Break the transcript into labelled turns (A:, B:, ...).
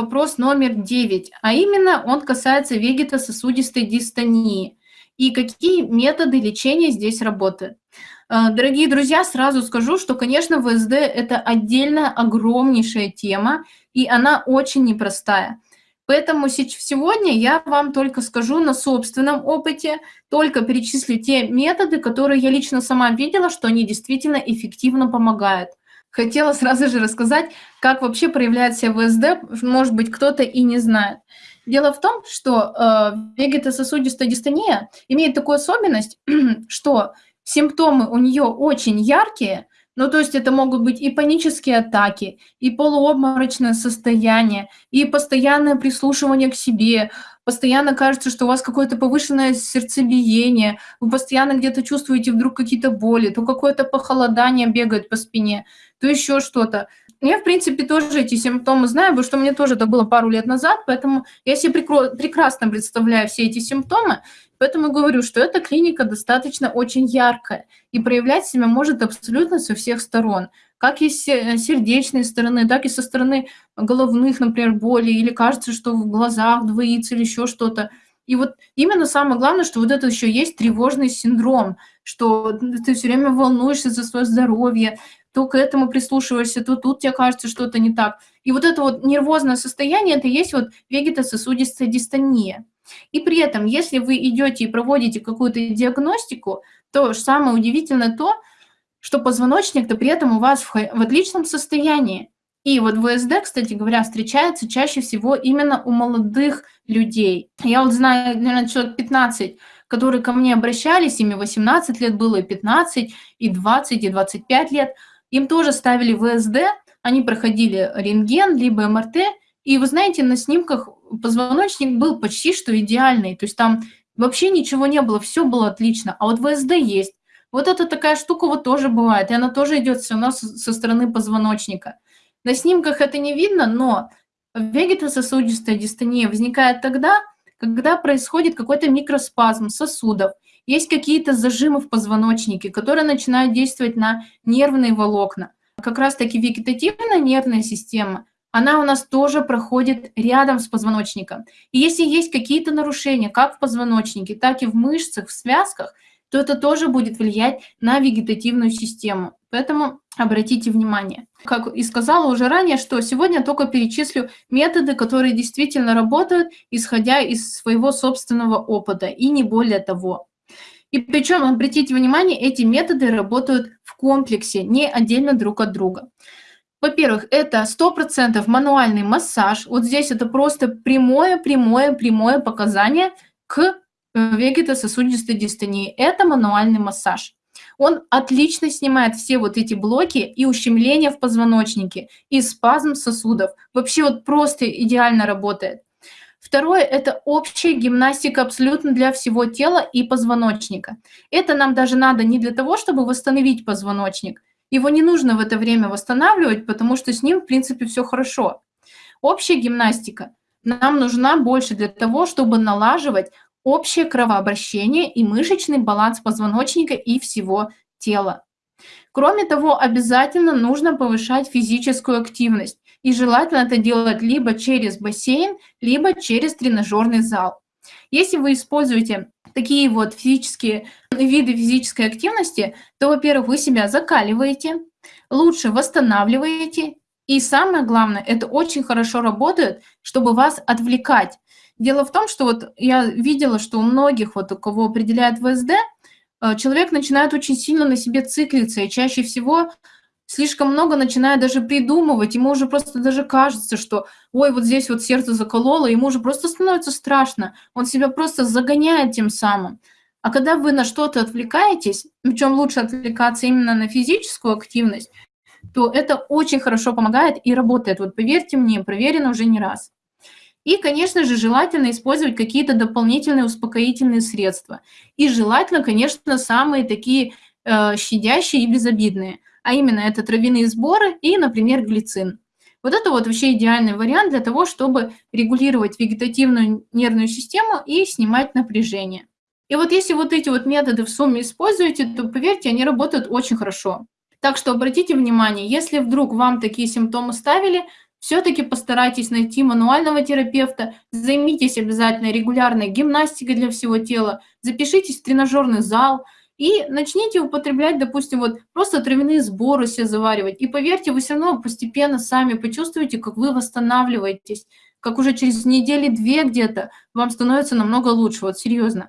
A: вопрос номер 9, а именно он касается вегетососудистой дистонии. И какие методы лечения здесь работают? Э, дорогие друзья, сразу скажу, что, конечно, ВСД – это отдельная огромнейшая тема, и она очень непростая. Поэтому сегодня я вам только скажу на собственном опыте, только перечислю те методы, которые я лично сама видела, что они действительно эффективно помогают. Хотела сразу же рассказать, как вообще проявляет себя ВСД, может быть, кто-то и не знает. Дело в том, что э, вегетососудистая дистония имеет такую особенность, что симптомы у нее очень яркие, ну, то есть это могут быть и панические атаки, и полуобморочное состояние, и постоянное прислушивание к себе, постоянно кажется, что у вас какое-то повышенное сердцебиение, вы постоянно где-то чувствуете вдруг какие-то боли, то какое-то похолодание бегает по спине, то еще что-то. Я, в принципе, тоже эти симптомы знаю, потому что мне тоже это было пару лет назад, поэтому я себе прекрасно представляю все эти симптомы, поэтому говорю, что эта клиника достаточно очень яркая и проявлять себя может абсолютно со всех сторон, как и с сердечной стороны, так и со стороны головных, например, боли, или кажется, что в глазах двоится или еще что-то. И вот именно самое главное, что вот это еще есть тревожный синдром, что ты все время волнуешься за свое здоровье, то к этому прислушиваешься, то тут тебе кажется что-то не так. И вот это вот нервозное состояние, это есть вот вегетососудистая дистония. И при этом, если вы идете и проводите какую-то диагностику, то самое удивительное то, что позвоночник-то при этом у вас в, в отличном состоянии. И вот ВСД, кстати говоря, встречается чаще всего именно у молодых людей. Я вот знаю, наверное, человек 15, которые ко мне обращались, ими 18 лет было, и 15, и 20, и 25 лет – им тоже ставили ВСД, они проходили рентген, либо МРТ, и вы знаете, на снимках позвоночник был почти что идеальный, то есть там вообще ничего не было, все было отлично, а вот ВСД есть. Вот эта такая штука вот тоже бывает, и она тоже идет все равно со стороны позвоночника. На снимках это не видно, но вегетососудистая дистония возникает тогда, когда происходит какой-то микроспазм сосудов, есть какие-то зажимы в позвоночнике, которые начинают действовать на нервные волокна. Как раз-таки вегетативная нервная система, она у нас тоже проходит рядом с позвоночником. И если есть какие-то нарушения, как в позвоночнике, так и в мышцах, в связках, то это тоже будет влиять на вегетативную систему. Поэтому обратите внимание. Как и сказала уже ранее, что сегодня только перечислю методы, которые действительно работают, исходя из своего собственного опыта, и не более того. И причем, обратите внимание, эти методы работают в комплексе, не отдельно друг от друга. Во-первых, это 100% мануальный массаж. Вот здесь это просто прямое, прямое, прямое показание к вегетососудистой дистонии. Это мануальный массаж. Он отлично снимает все вот эти блоки и ущемления в позвоночнике, и спазм сосудов. Вообще вот просто идеально работает. Второе – это общая гимнастика абсолютно для всего тела и позвоночника. Это нам даже надо не для того, чтобы восстановить позвоночник. Его не нужно в это время восстанавливать, потому что с ним, в принципе, все хорошо. Общая гимнастика нам нужна больше для того, чтобы налаживать общее кровообращение и мышечный баланс позвоночника и всего тела. Кроме того, обязательно нужно повышать физическую активность. И желательно это делать либо через бассейн, либо через тренажерный зал. Если вы используете такие вот физические виды физической активности, то, во-первых, вы себя закаливаете, лучше восстанавливаете, и самое главное, это очень хорошо работает, чтобы вас отвлекать. Дело в том, что вот я видела, что у многих, вот у кого определяет ВСД, э, человек начинает очень сильно на себе циклиться, и чаще всего слишком много начинает даже придумывать, ему уже просто даже кажется, что ой, вот здесь вот сердце закололо, ему уже просто становится страшно, он себя просто загоняет тем самым. А когда вы на что-то отвлекаетесь, причем лучше отвлекаться именно на физическую активность, то это очень хорошо помогает и работает. Вот поверьте мне, проверено уже не раз. И, конечно же, желательно использовать какие-то дополнительные успокоительные средства. И желательно, конечно, самые такие э, щадящие и безобидные – а именно это травяные сборы и, например, глицин. Вот это вот вообще идеальный вариант для того, чтобы регулировать вегетативную нервную систему и снимать напряжение. И вот если вот эти вот методы в сумме используете, то, поверьте, они работают очень хорошо. Так что обратите внимание, если вдруг вам такие симптомы ставили, все-таки постарайтесь найти мануального терапевта, займитесь обязательно регулярной гимнастикой для всего тела, запишитесь в тренажерный зал и начните употреблять, допустим, вот просто травяные сборы себе заваривать. И поверьте, вы все равно постепенно сами почувствуете, как вы восстанавливаетесь, как уже через недели две где-то вам становится намного лучше, вот серьезно.